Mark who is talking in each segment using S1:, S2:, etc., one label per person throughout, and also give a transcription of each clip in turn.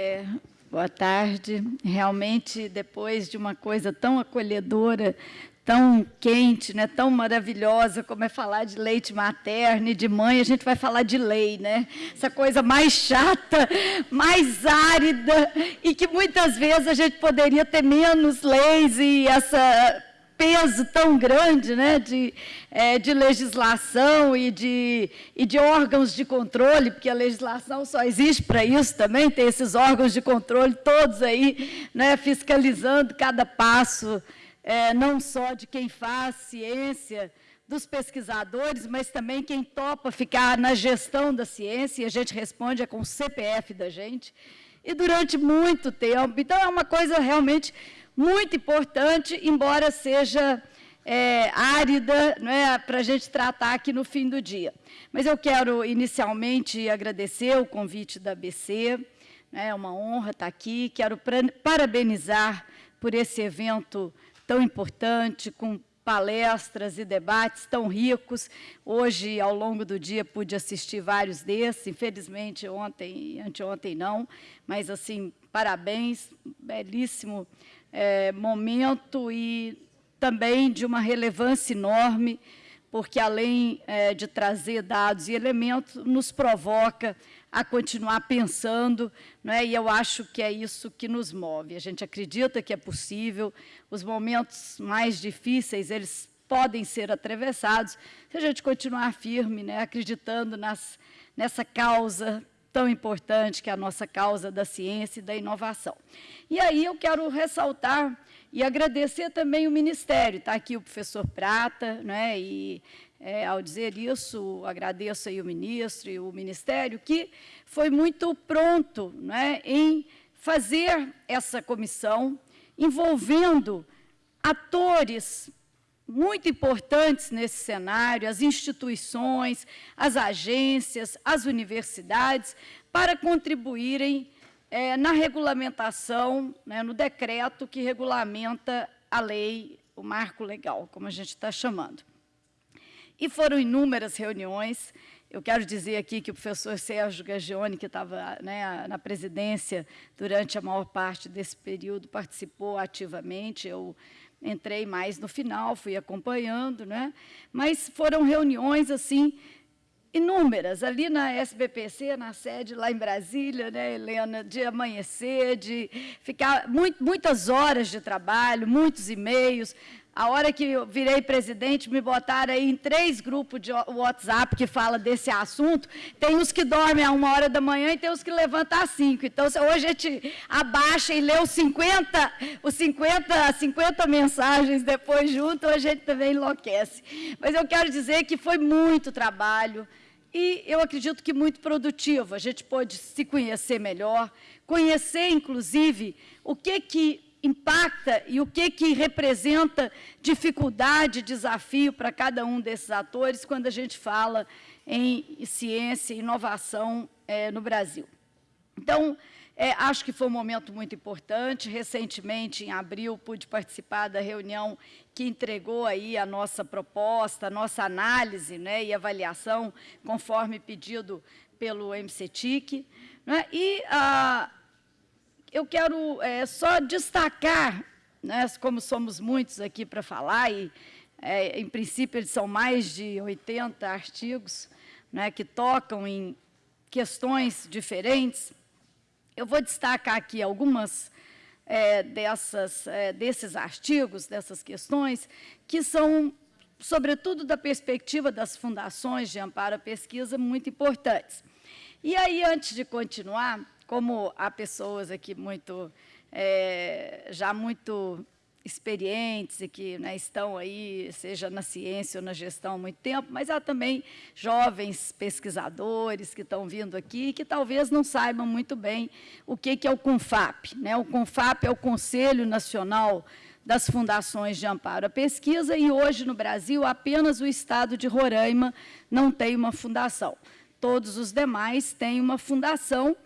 S1: É, boa tarde. Realmente, depois de uma coisa tão acolhedora, tão quente, né, tão maravilhosa como é falar de leite materno e de mãe, a gente vai falar de lei, né? Essa coisa mais chata, mais árida e que muitas vezes a gente poderia ter menos leis e essa peso tão grande né, de, é, de legislação e de, e de órgãos de controle, porque a legislação só existe para isso também, tem esses órgãos de controle todos aí, né, fiscalizando cada passo é, não só de quem faz ciência, dos pesquisadores, mas também quem topa ficar na gestão da ciência, e a gente responde é com o CPF da gente, e durante muito tempo. Então, é uma coisa realmente muito importante, embora seja é, árida é, para a gente tratar aqui no fim do dia. Mas eu quero, inicialmente, agradecer o convite da ABC, né, é uma honra estar aqui, quero parabenizar por esse evento tão importante, com palestras e debates tão ricos. Hoje, ao longo do dia, pude assistir vários desses, infelizmente ontem e anteontem não, mas, assim, parabéns, belíssimo é, momento e também de uma relevância enorme, porque, além é, de trazer dados e elementos, nos provoca a continuar pensando, não é? e eu acho que é isso que nos move. A gente acredita que é possível, os momentos mais difíceis, eles podem ser atravessados, se a gente continuar firme, né? acreditando nas, nessa causa tão importante, que é a nossa causa da ciência e da inovação. E aí eu quero ressaltar e agradecer também o Ministério. Está aqui o professor Prata, né? e é, ao dizer isso, agradeço aí o ministro e o Ministério, que foi muito pronto né, em fazer essa comissão, envolvendo atores muito importantes nesse cenário, as instituições, as agências, as universidades, para contribuírem é, na regulamentação, né, no decreto que regulamenta a lei, o marco legal, como a gente está chamando. E foram inúmeras reuniões. Eu quero dizer aqui que o professor Sérgio Gagione, que estava né, na presidência durante a maior parte desse período, participou ativamente. Eu entrei mais no final, fui acompanhando, né? mas foram reuniões assim inúmeras, ali na SBPC, na sede lá em Brasília, né, Helena, de amanhecer, de ficar muito, muitas horas de trabalho, muitos e-mails, a hora que eu virei presidente, me botaram aí em três grupos de WhatsApp que fala desse assunto. Tem os que dormem a uma hora da manhã e tem os que levantam às cinco. Então, hoje a gente abaixa e lê os 50, os 50, 50 mensagens depois junto, a gente também enlouquece. Mas eu quero dizer que foi muito trabalho e eu acredito que muito produtivo. A gente pôde se conhecer melhor, conhecer, inclusive, o que que impacta e o que, que representa dificuldade, desafio para cada um desses atores quando a gente fala em ciência e inovação é, no Brasil. Então, é, acho que foi um momento muito importante. Recentemente, em abril, pude participar da reunião que entregou aí a nossa proposta, a nossa análise né, e avaliação, conforme pedido pelo MCTIC. Né, e a, eu quero é, só destacar, né, como somos muitos aqui para falar, e é, em princípio eles são mais de 80 artigos né, que tocam em questões diferentes, eu vou destacar aqui algumas é, dessas, é, desses artigos, dessas questões, que são, sobretudo da perspectiva das fundações de amparo à pesquisa, muito importantes. E aí, antes de continuar, como há pessoas aqui muito, é, já muito experientes e que né, estão aí, seja na ciência ou na gestão há muito tempo, mas há também jovens pesquisadores que estão vindo aqui que talvez não saibam muito bem o que, que é o CONFAP. Né? O CONFAP é o Conselho Nacional das Fundações de Amparo à Pesquisa e hoje no Brasil apenas o Estado de Roraima não tem uma fundação. Todos os demais têm uma fundação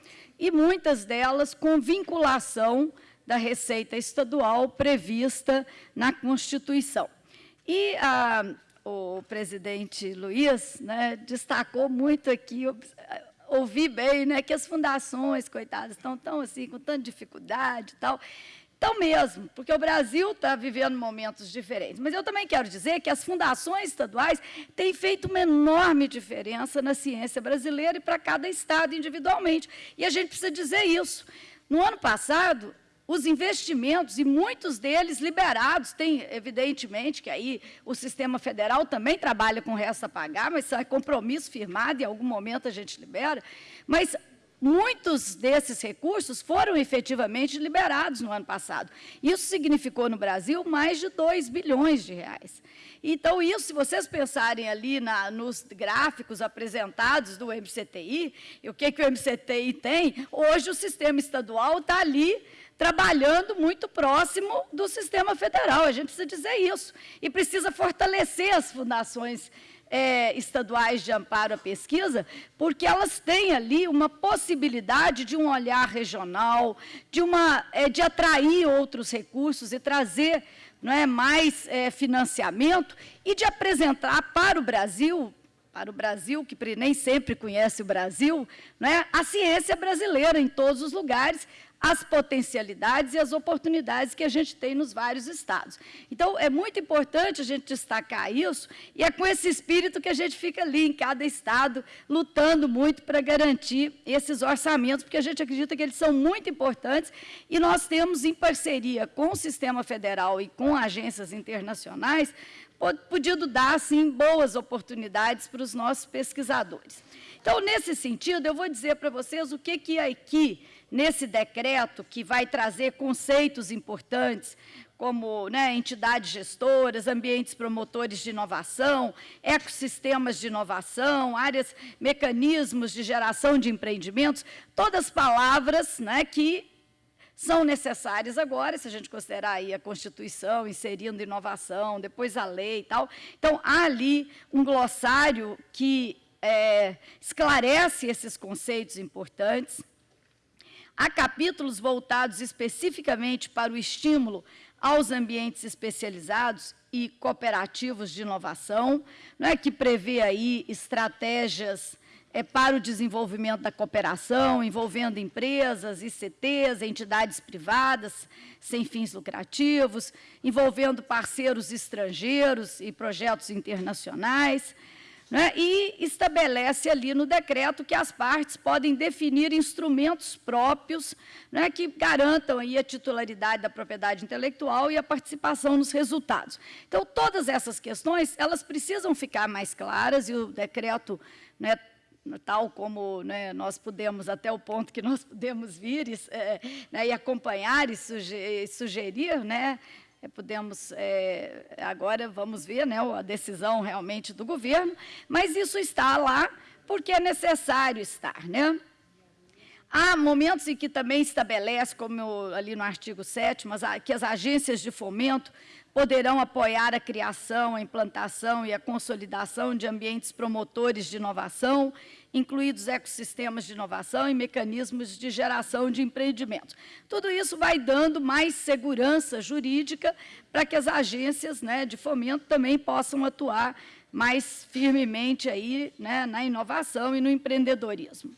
S1: e muitas delas com vinculação da receita estadual prevista na Constituição. E a, o presidente Luiz né, destacou muito aqui ouvi bem, né, que as fundações, coitadas, estão tão assim, com tanta dificuldade e tal. Então mesmo, porque o Brasil está vivendo momentos diferentes. Mas eu também quero dizer que as fundações estaduais têm feito uma enorme diferença na ciência brasileira e para cada estado individualmente. E a gente precisa dizer isso. No ano passado, os investimentos, e muitos deles liberados, tem, evidentemente, que aí o sistema federal também trabalha com resto a pagar, mas é compromisso firmado, em algum momento a gente libera, mas muitos desses recursos foram efetivamente liberados no ano passado. Isso significou no Brasil mais de 2 bilhões de reais. Então, isso, se vocês pensarem ali na, nos gráficos apresentados do MCTI, e o que, que o MCTI tem, hoje o sistema estadual está ali trabalhando muito próximo do sistema federal. A gente precisa dizer isso. E precisa fortalecer as fundações é, estaduais de amparo à pesquisa, porque elas têm ali uma possibilidade de um olhar regional, de, uma, é, de atrair outros recursos e trazer não é, mais é, financiamento e de apresentar para o Brasil, para o Brasil, que nem sempre conhece o Brasil, não é, a ciência brasileira em todos os lugares, as potencialidades e as oportunidades que a gente tem nos vários estados. Então, é muito importante a gente destacar isso, e é com esse espírito que a gente fica ali em cada estado, lutando muito para garantir esses orçamentos, porque a gente acredita que eles são muito importantes, e nós temos, em parceria com o sistema federal e com agências internacionais, podido dar, assim, boas oportunidades para os nossos pesquisadores. Então, nesse sentido, eu vou dizer para vocês o que, que aqui nesse decreto, que vai trazer conceitos importantes, como né, entidades gestoras, ambientes promotores de inovação, ecossistemas de inovação, áreas, mecanismos de geração de empreendimentos, todas palavras né, que são necessárias agora, se a gente considerar aí a Constituição, inserindo inovação, depois a lei e tal. Então, há ali um glossário que é, esclarece esses conceitos importantes. Há capítulos voltados especificamente para o estímulo aos ambientes especializados e cooperativos de inovação, não é que prevê aí estratégias é, para o desenvolvimento da cooperação, envolvendo empresas, ICTs, entidades privadas sem fins lucrativos, envolvendo parceiros estrangeiros e projetos internacionais, né, e estabelece ali no decreto que as partes podem definir instrumentos próprios né, que garantam aí a titularidade da propriedade intelectual e a participação nos resultados. Então, todas essas questões, elas precisam ficar mais claras, e o decreto, né, tal como né, nós podemos, até o ponto que nós podemos vir e, é, né, e acompanhar e sugerir, né, podemos, é, agora vamos ver né, a decisão realmente do governo, mas isso está lá porque é necessário estar. Né? Há momentos em que também estabelece, como ali no artigo 7 que as agências de fomento poderão apoiar a criação, a implantação e a consolidação de ambientes promotores de inovação incluídos ecossistemas de inovação e mecanismos de geração de empreendimentos. Tudo isso vai dando mais segurança jurídica para que as agências né, de fomento também possam atuar mais firmemente aí, né, na inovação e no empreendedorismo.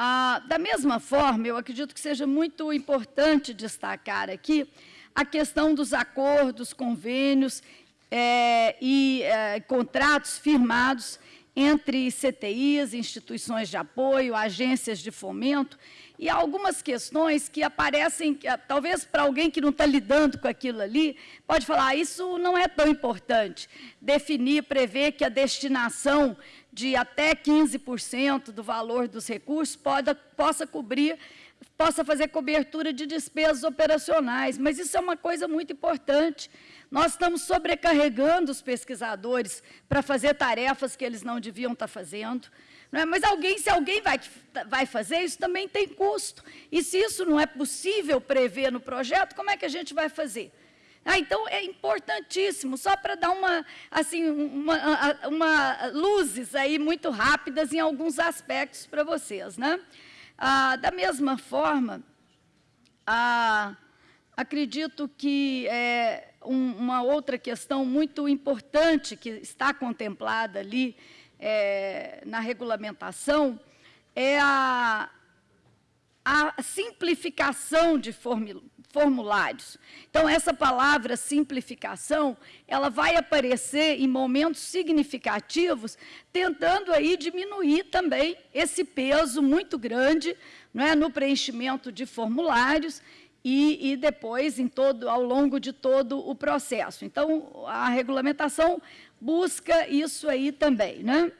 S1: Ah, da mesma forma, eu acredito que seja muito importante destacar aqui a questão dos acordos, convênios é, e é, contratos firmados entre CTIs, instituições de apoio, agências de fomento, e algumas questões que aparecem, talvez para alguém que não está lidando com aquilo ali, pode falar, ah, isso não é tão importante. Definir, prever que a destinação de até 15% do valor dos recursos pode, possa cobrir possa fazer cobertura de despesas operacionais, mas isso é uma coisa muito importante, nós estamos sobrecarregando os pesquisadores para fazer tarefas que eles não deviam estar fazendo. É? Mas alguém, se alguém vai, vai fazer, isso também tem custo. E se isso não é possível prever no projeto, como é que a gente vai fazer? Ah, então, é importantíssimo, só para dar uma, assim, uma, uma, luzes aí muito rápidas em alguns aspectos para vocês. Né? Ah, da mesma forma, ah, acredito que é, um, uma outra questão muito importante que está contemplada ali é, na regulamentação é a, a simplificação de formulários. Então, essa palavra simplificação, ela vai aparecer em momentos significativos, tentando aí diminuir também esse peso muito grande não é, no preenchimento de formulários e, e, depois em todo, ao longo de todo o processo. Então, a regulamentação busca isso aí também. Né?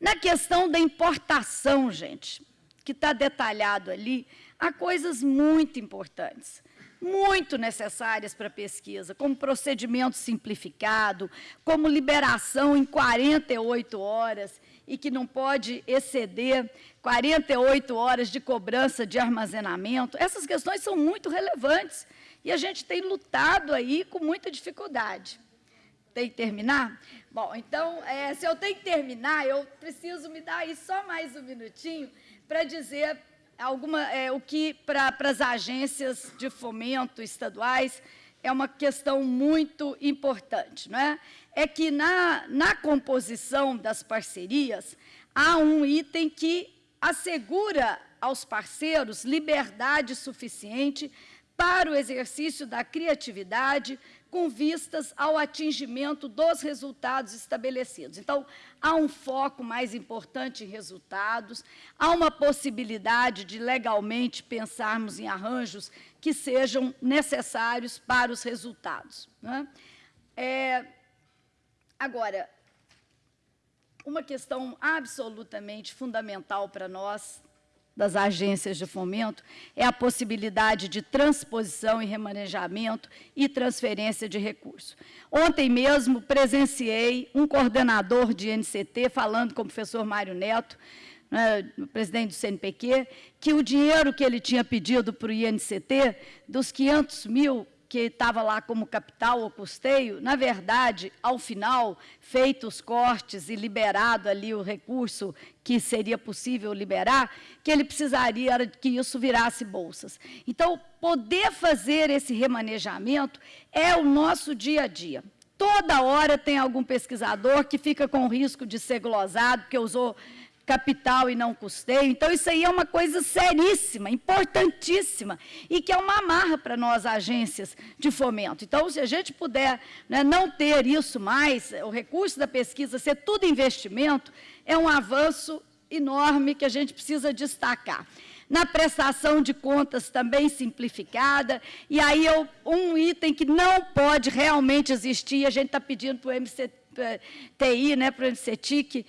S1: Na questão da importação, gente, que está detalhado ali, há coisas muito importantes, muito necessárias para a pesquisa, como procedimento simplificado, como liberação em 48 horas e que não pode exceder 48 horas de cobrança de armazenamento. Essas questões são muito relevantes e a gente tem lutado aí com muita dificuldade. Tem que terminar? Bom, então, é, se eu tenho que terminar, eu preciso me dar aí só mais um minutinho para dizer alguma, é, o que para as agências de fomento estaduais é uma questão muito importante. Não é? é que na, na composição das parcerias há um item que assegura aos parceiros liberdade suficiente para o exercício da criatividade, com vistas ao atingimento dos resultados estabelecidos. Então, há um foco mais importante em resultados, há uma possibilidade de legalmente pensarmos em arranjos que sejam necessários para os resultados. Né? É, agora, uma questão absolutamente fundamental para nós das agências de fomento é a possibilidade de transposição e remanejamento e transferência de recursos. Ontem mesmo presenciei um coordenador de NCT falando com o professor Mário Neto, né, presidente do CNPq, que o dinheiro que ele tinha pedido para o INCT, dos 500 mil que estava lá como capital ou custeio, na verdade, ao final, feitos os cortes e liberado ali o recurso que seria possível liberar, que ele precisaria que isso virasse bolsas. Então, poder fazer esse remanejamento é o nosso dia a dia. Toda hora tem algum pesquisador que fica com risco de ser glosado, porque usou capital e não custeio. Então, isso aí é uma coisa seríssima, importantíssima, e que é uma amarra para nós, agências de fomento. Então, se a gente puder né, não ter isso mais, o recurso da pesquisa ser tudo investimento, é um avanço enorme que a gente precisa destacar. Na prestação de contas também simplificada, e aí eu, um item que não pode realmente existir, a gente está pedindo para o MCTI, né, para o MCTIC,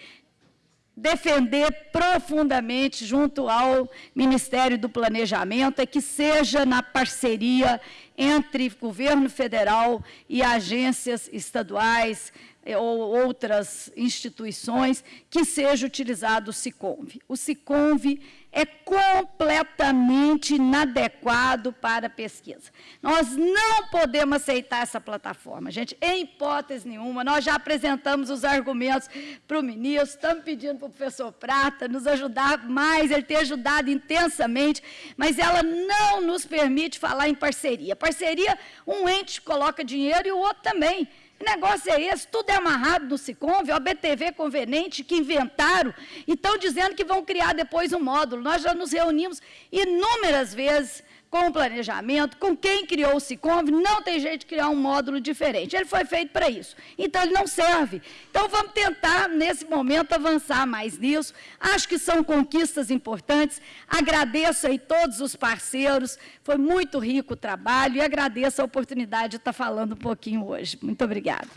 S1: defender profundamente junto ao Ministério do Planejamento é que seja na parceria entre governo federal e agências estaduais eh, ou outras instituições que seja utilizado o SICOMV. O SICOMV é completamente inadequado para a pesquisa. Nós não podemos aceitar essa plataforma, gente, em hipótese nenhuma. Nós já apresentamos os argumentos para o ministro, estamos pedindo para o professor Prata nos ajudar mais, ele tem ajudado intensamente, mas ela não nos permite falar em parceria. Parceria, um ente coloca dinheiro e o outro também. Que negócio é esse? Tudo é amarrado no Siconv, a BTV conveniente que inventaram e estão dizendo que vão criar depois um módulo. Nós já nos reunimos inúmeras vezes com o planejamento, com quem criou o SICOMV, não tem jeito de criar um módulo diferente. Ele foi feito para isso. Então, ele não serve. Então, vamos tentar, nesse momento, avançar mais nisso. Acho que são conquistas importantes. Agradeço aí todos os parceiros. Foi muito rico o trabalho e agradeço a oportunidade de estar falando um pouquinho hoje. Muito obrigada.